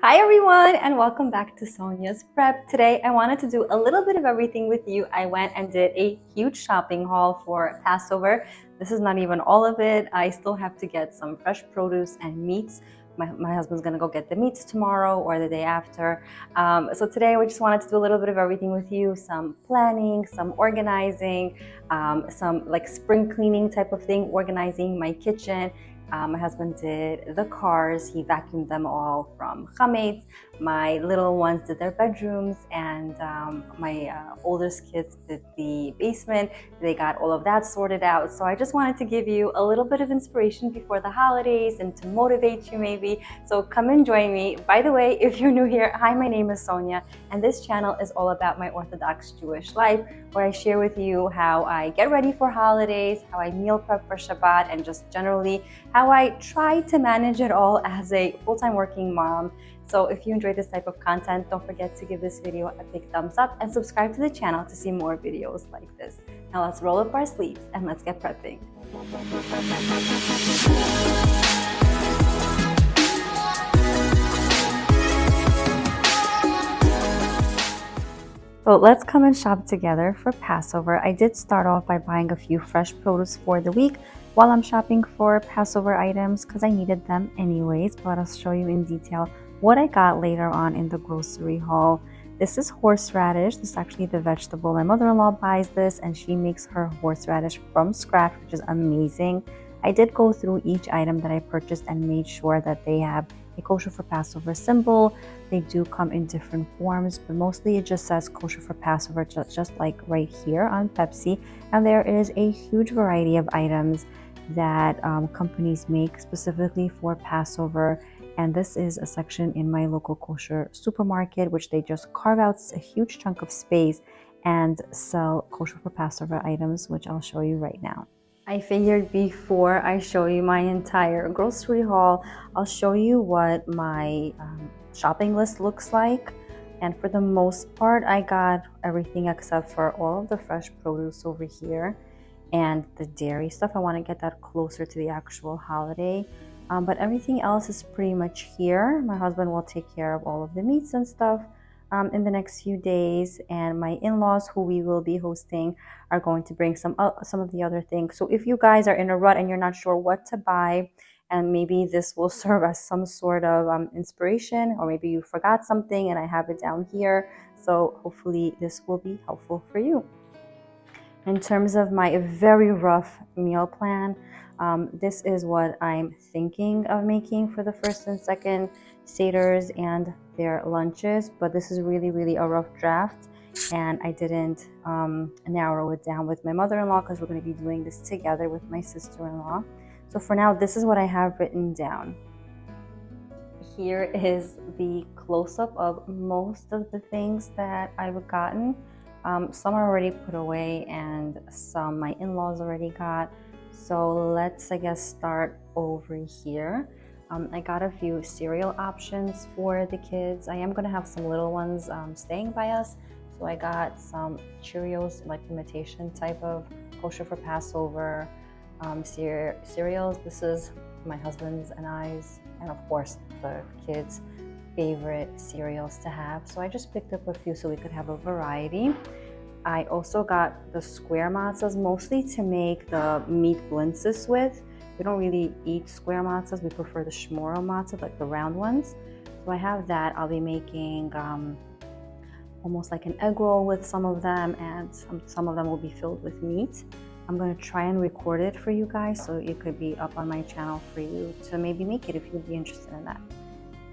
Hi everyone and welcome back to Sonia's Prep. Today I wanted to do a little bit of everything with you. I went and did a huge shopping haul for Passover. This is not even all of it. I still have to get some fresh produce and meats. My, my husband's gonna go get the meats tomorrow or the day after. Um, so today we just wanted to do a little bit of everything with you. Some planning, some organizing, um, some like spring cleaning type of thing, organizing my kitchen um, my husband did the cars. He vacuumed them all from chametz. My little ones did their bedrooms, and um, my uh, oldest kids did the basement. They got all of that sorted out. So I just wanted to give you a little bit of inspiration before the holidays and to motivate you maybe. So come and join me. By the way, if you're new here, hi, my name is Sonia, and this channel is all about my Orthodox Jewish life, where I share with you how I get ready for holidays, how I meal prep for Shabbat, and just generally how I try to manage it all as a full-time working mom. So if you enjoy this type of content, don't forget to give this video a big thumbs up and subscribe to the channel to see more videos like this. Now let's roll up our sleeves and let's get prepping. So let's come and shop together for Passover. I did start off by buying a few fresh produce for the week while I'm shopping for Passover items because I needed them anyways, but I'll show you in detail what I got later on in the grocery haul. This is horseradish. This is actually the vegetable. My mother-in-law buys this and she makes her horseradish from scratch, which is amazing. I did go through each item that I purchased and made sure that they have a kosher for Passover symbol. They do come in different forms, but mostly it just says kosher for Passover, just, just like right here on Pepsi. And there is a huge variety of items that um, companies make specifically for Passover and this is a section in my local kosher supermarket which they just carve out a huge chunk of space and sell kosher for Passover items which I'll show you right now. I figured before I show you my entire grocery haul, I'll show you what my um, shopping list looks like. And for the most part, I got everything except for all of the fresh produce over here and the dairy stuff. I want to get that closer to the actual holiday. Um, but everything else is pretty much here. My husband will take care of all of the meats and stuff um, in the next few days. And my in-laws, who we will be hosting, are going to bring some uh, some of the other things. So if you guys are in a rut and you're not sure what to buy, and maybe this will serve as some sort of um, inspiration, or maybe you forgot something and I have it down here. So hopefully this will be helpful for you. In terms of my very rough meal plan, um, this is what I'm thinking of making for the first and second seders and their lunches, but this is really, really a rough draft and I didn't um, narrow it down with my mother-in-law because we're going to be doing this together with my sister-in-law. So for now, this is what I have written down. Here is the close-up of most of the things that I've gotten. Um, some are already put away and some my in-laws already got. So let's, I guess, start over here. Um, I got a few cereal options for the kids. I am going to have some little ones um, staying by us. So I got some Cheerios, like imitation type of kosher for Passover um, cere cereals. This is my husband's and I's, and of course the kids' favorite cereals to have. So I just picked up a few so we could have a variety. I also got the square matzahs mostly to make the meat blintzes with. We don't really eat square matzahs. We prefer the shmuro matzah, like the round ones. So I have that. I'll be making um, almost like an egg roll with some of them and some, some of them will be filled with meat. I'm going to try and record it for you guys so it could be up on my channel for you to maybe make it if you'd be interested in that.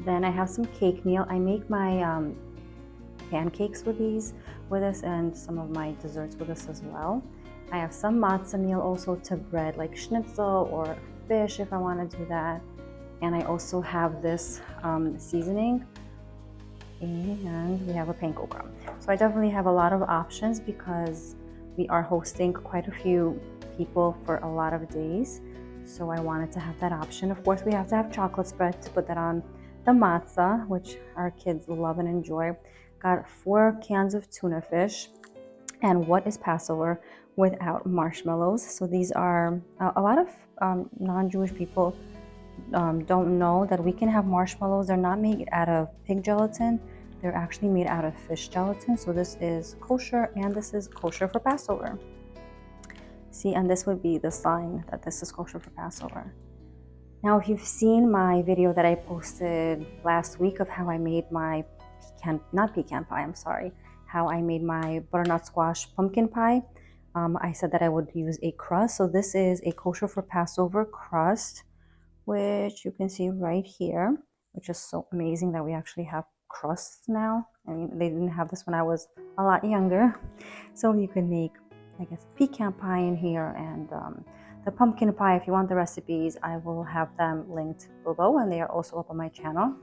Then I have some cake meal. I make my um, pancakes with these with this and some of my desserts with this as well. I have some matzah meal also to bread like schnitzel or fish if I want to do that. And I also have this um, seasoning and we have a panko crumb. So I definitely have a lot of options because we are hosting quite a few people for a lot of days. So I wanted to have that option. Of course, we have to have chocolate spread to put that on the matzah, which our kids love and enjoy. Got four cans of tuna fish. And what is Passover without marshmallows? So these are a lot of um, non-Jewish people um, don't know that we can have marshmallows. They're not made out of pig gelatin. They're actually made out of fish gelatin. So this is kosher and this is kosher for Passover. See, and this would be the sign that this is kosher for Passover. Now, if you've seen my video that I posted last week of how I made my pecan, not pecan pie, I'm sorry, how I made my butternut squash pumpkin pie, um, I said that I would use a crust. So this is a kosher for Passover crust, which you can see right here, which is so amazing that we actually have crusts now. I mean, they didn't have this when I was a lot younger. So you can make, I guess, pecan pie in here and um, the pumpkin pie. If you want the recipes, I will have them linked below and they are also up on my channel.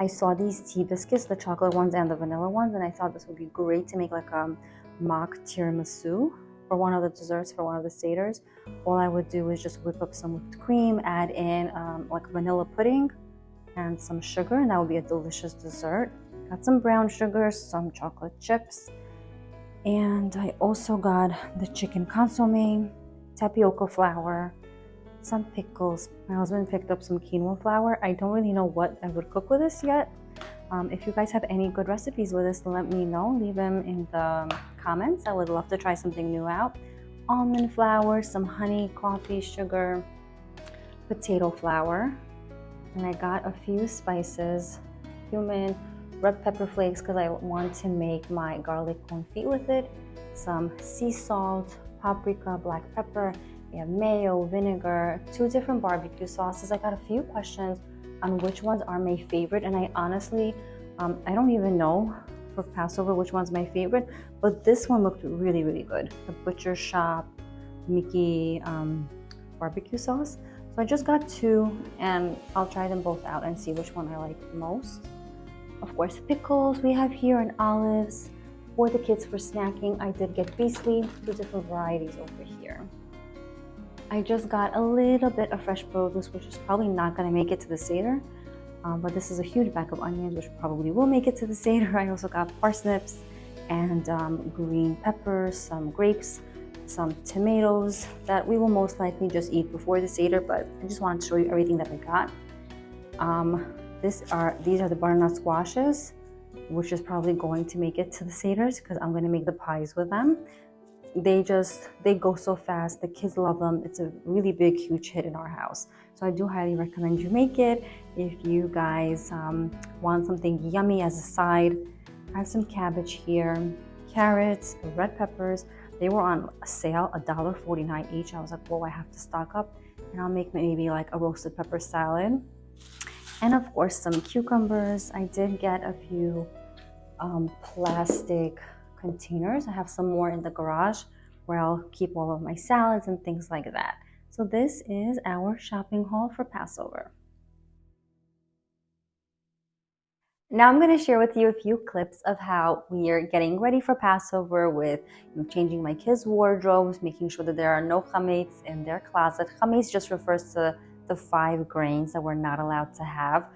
I saw these tea biscuits, the chocolate ones and the vanilla ones, and I thought this would be great to make like a mock tiramisu for one of the desserts for one of the seders. All I would do is just whip up some whipped cream, add in um, like vanilla pudding and some sugar, and that would be a delicious dessert. Got some brown sugar, some chocolate chips, and I also got the chicken consomme, tapioca flour, some pickles. My husband picked up some quinoa flour. I don't really know what I would cook with this yet. Um, if you guys have any good recipes with this, let me know. Leave them in the comments. I would love to try something new out. Almond flour, some honey, coffee, sugar, potato flour. And I got a few spices, cumin, red pepper flakes because I want to make my garlic confit with it. Some sea salt, paprika, black pepper, we have mayo, vinegar, two different barbecue sauces. I got a few questions on which ones are my favorite and I honestly, um, I don't even know for Passover which one's my favorite, but this one looked really, really good. The Butcher Shop Mickey um, barbecue sauce. So I just got two and I'll try them both out and see which one I like most. Of course, pickles we have here and olives. For the kids for snacking, I did get Bissli, two different varieties over here. I just got a little bit of fresh produce, which is probably not going to make it to the Seder. Um, but this is a huge bag of onions, which probably will make it to the Seder. I also got parsnips and um, green peppers, some grapes, some tomatoes that we will most likely just eat before the Seder, but I just wanted to show you everything that I got. Um, this are These are the butternut squashes, which is probably going to make it to the Seders because I'm going to make the pies with them. They just they go so fast the kids love them. It's a really big huge hit in our house. So i do highly recommend you make it if you guys um, want something yummy as a side. I have some cabbage here carrots red peppers. They were on sale a dollar 49 each. I was like whoa i have to stock up. And i'll make maybe like a roasted pepper salad and of course some cucumbers i did get a few um, plastic containers. I have some more in the garage where I'll keep all of my salads and things like that. So this is our shopping haul for Passover. Now I'm going to share with you a few clips of how we are getting ready for Passover with you know, changing my kids' wardrobes, making sure that there are no chametz in their closet. Chametz just refers to the five grains that we're not allowed to have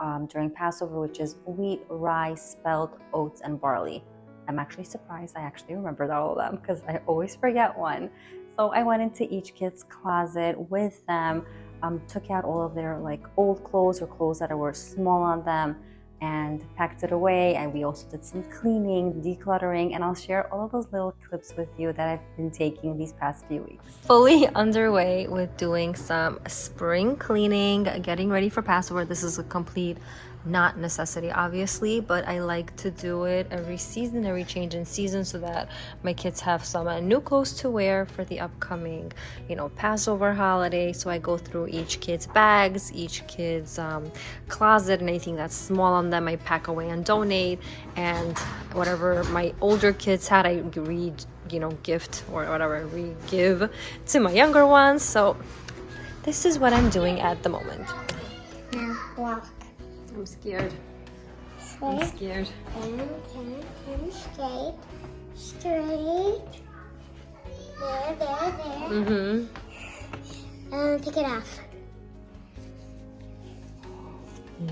um, during Passover, which is wheat, rye, spelt, oats, and barley. I'm actually surprised I actually remembered all of them because I always forget one. So I went into each kid's closet with them, um, took out all of their like old clothes or clothes that were small on them and packed it away. And we also did some cleaning, decluttering, and I'll share all of those little clips with you that I've been taking these past few weeks. Fully underway with doing some spring cleaning, getting ready for Passover. This is a complete not necessity obviously but i like to do it every season every change in season so that my kids have some new clothes to wear for the upcoming you know passover holiday. So i go through each kid's bags each kid's um, closet and anything that's small on them i pack away and donate. And whatever my older kids had i read you know gift or whatever we give to my younger ones. So this is what i'm doing at the moment I'm scared. I'm scared. And, and, and straight. Straight. There, there, there. Mm-hmm. And take it off.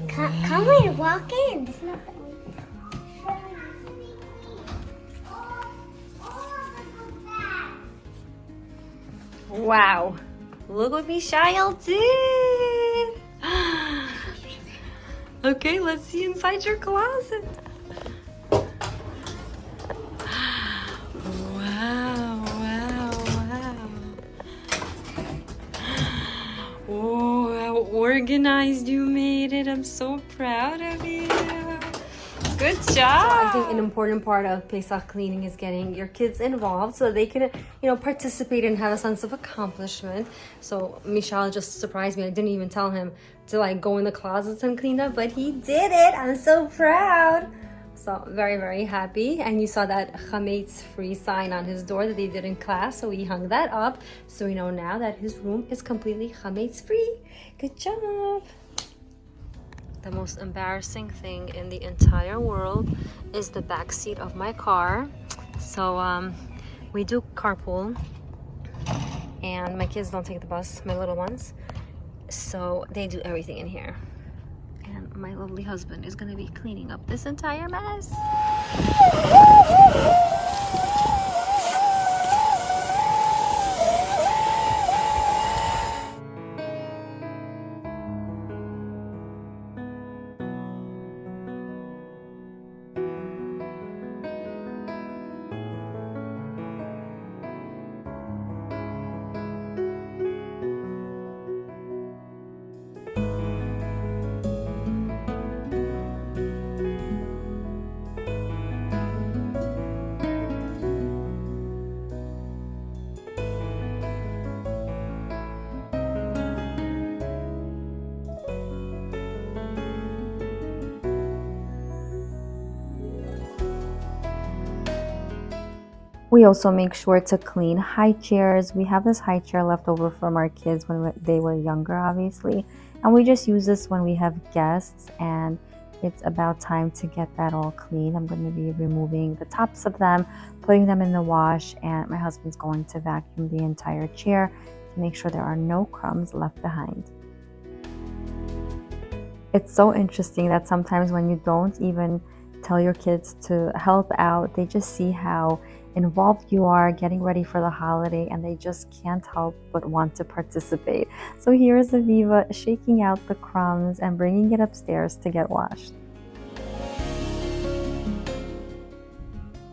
Come, come and walk in. It's not Wow. Look what Mishael did. Okay, let's see inside your closet. Wow, wow, wow. Oh, how organized you made it. I'm so proud of you. Good job. So I think an important part of Pesach cleaning is getting your kids involved so they can, you know, participate and have a sense of accomplishment. So Mishael just surprised me. I didn't even tell him to like go in the closets and clean up, but he did it. I'm so proud. So very, very happy. And you saw that chametz free sign on his door that they did in class. So we hung that up. So we know now that his room is completely chametz free. Good job the most embarrassing thing in the entire world is the back seat of my car. So um, we do carpool and my kids don't take the bus my little ones. So they do everything in here. And my lovely husband is gonna be cleaning up this entire mess We also make sure to clean high chairs. We have this high chair left over from our kids when they were younger, obviously. And we just use this when we have guests and it's about time to get that all clean. I'm going to be removing the tops of them, putting them in the wash, and my husband's going to vacuum the entire chair to make sure there are no crumbs left behind. It's so interesting that sometimes when you don't even tell your kids to help out, they just see how involved you are getting ready for the holiday and they just can't help but want to participate. So here's Aviva shaking out the crumbs and bringing it upstairs to get washed.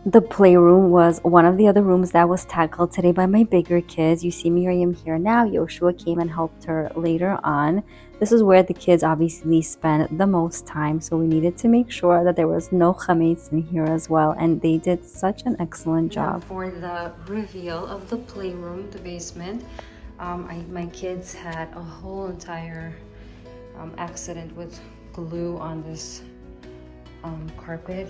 The playroom was one of the other rooms that was tackled today by my bigger kids. You see Miriam here now. Yoshua came and helped her later on. This is where the kids obviously spend the most time, so we needed to make sure that there was no chametz in here as well, and they did such an excellent job. Now for the reveal of the playroom, the basement, um, I, my kids had a whole entire um, accident with glue on this um, carpet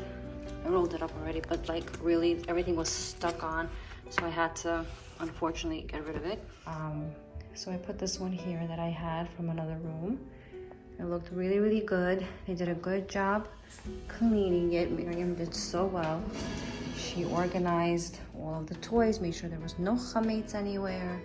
I rolled it up already, but like really everything was stuck on. So I had to, unfortunately, get rid of it. Um, so I put this one here that I had from another room. It looked really, really good. They did a good job cleaning it. Miriam did so well. She organized all of the toys, made sure there was no chametz anywhere.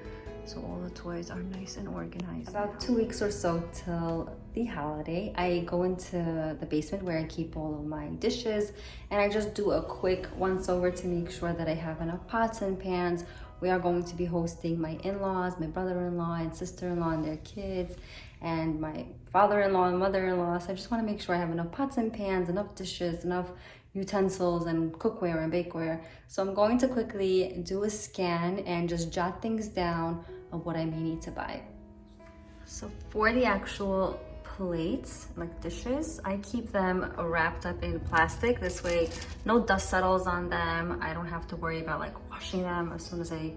So all the toys are nice and organized. About two weeks or so till the holiday, I go into the basement where I keep all of my dishes and I just do a quick once over to make sure that I have enough pots and pans. We are going to be hosting my in-laws, my brother-in-law and sister-in-law and their kids and my father-in-law and mother-in-law. So I just want to make sure I have enough pots and pans, enough dishes, enough utensils and cookware and bakeware. So I'm going to quickly do a scan and just jot things down of what I may need to buy. So for the actual plates, like dishes, I keep them wrapped up in plastic. This way, no dust settles on them. I don't have to worry about like washing them as soon as I,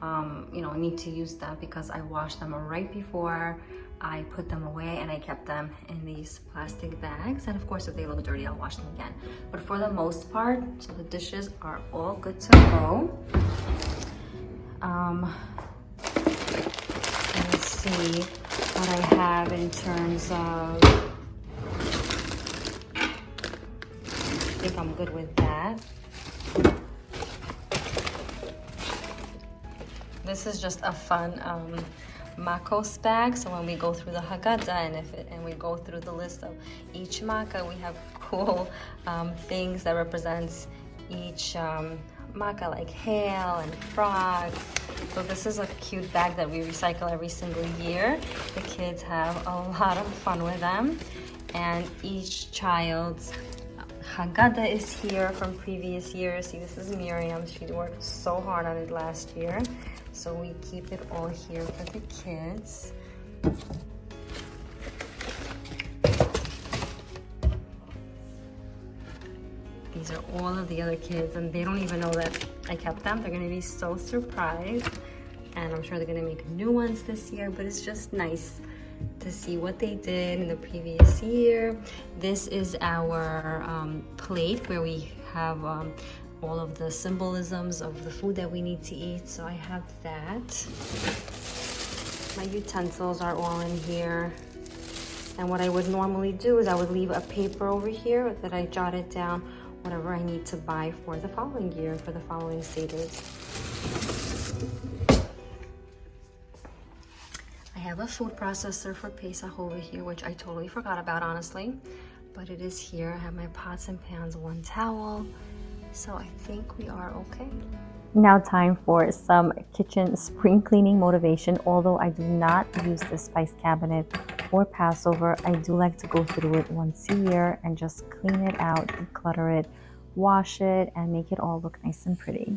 um, you know, need to use them because I wash them right before I put them away and I kept them in these plastic bags. And of course, if they look dirty, I'll wash them again. But for the most part, so the dishes are all good to go. Um, let's see what I have in terms of, I think I'm good with that. This is just a fun um, Makos bag. So when we go through the Haggadah and if it, and we go through the list of each Makkah, we have cool um, things that represents each um, like hail and frogs. So this is a cute bag that we recycle every single year. The kids have a lot of fun with them. and each child's Haggadah is here from previous years. See, this is Miriam. She worked so hard on it last year. So we keep it all here for the kids. These are all of the other kids and they don't even know that I kept them. They're gonna be so surprised and I'm sure they're gonna make new ones this year, but it's just nice to see what they did in the previous year. This is our um, plate where we have um, all of the symbolisms of the food that we need to eat. So I have that. My utensils are all in here. And what I would normally do is I would leave a paper over here that I jotted down whatever I need to buy for the following year, for the following seders. I have a food processor for Pesach over here, which I totally forgot about, honestly. But it is here. I have my pots and pans, one towel. So I think we are okay. Now time for some kitchen spring cleaning motivation. Although I do not use the spice cabinet for Passover, I do like to go through it once a year and just clean it out, declutter it, wash it, and make it all look nice and pretty.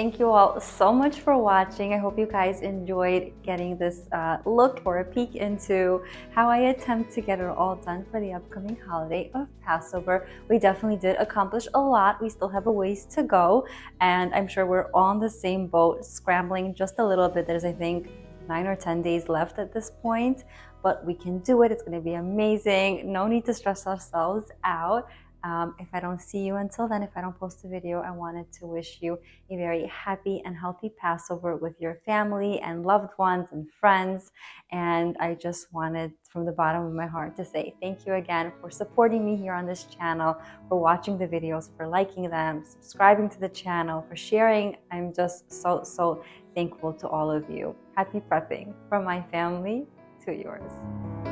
Thank you all so much for watching. I hope you guys enjoyed getting this uh, look or a peek into how I attempt to get it all done for the upcoming holiday of Passover. We definitely did accomplish a lot. We still have a ways to go and I'm sure we're on the same boat, scrambling just a little bit. There's, I think, nine or 10 days left at this point, but we can do it. It's gonna be amazing. No need to stress ourselves out. Um, if I don't see you until then, if I don't post a video, I wanted to wish you a very happy and healthy Passover with your family and loved ones and friends. And I just wanted from the bottom of my heart to say thank you again for supporting me here on this channel, for watching the videos, for liking them, subscribing to the channel, for sharing. I'm just so, so thankful to all of you. Happy prepping from my family to yours.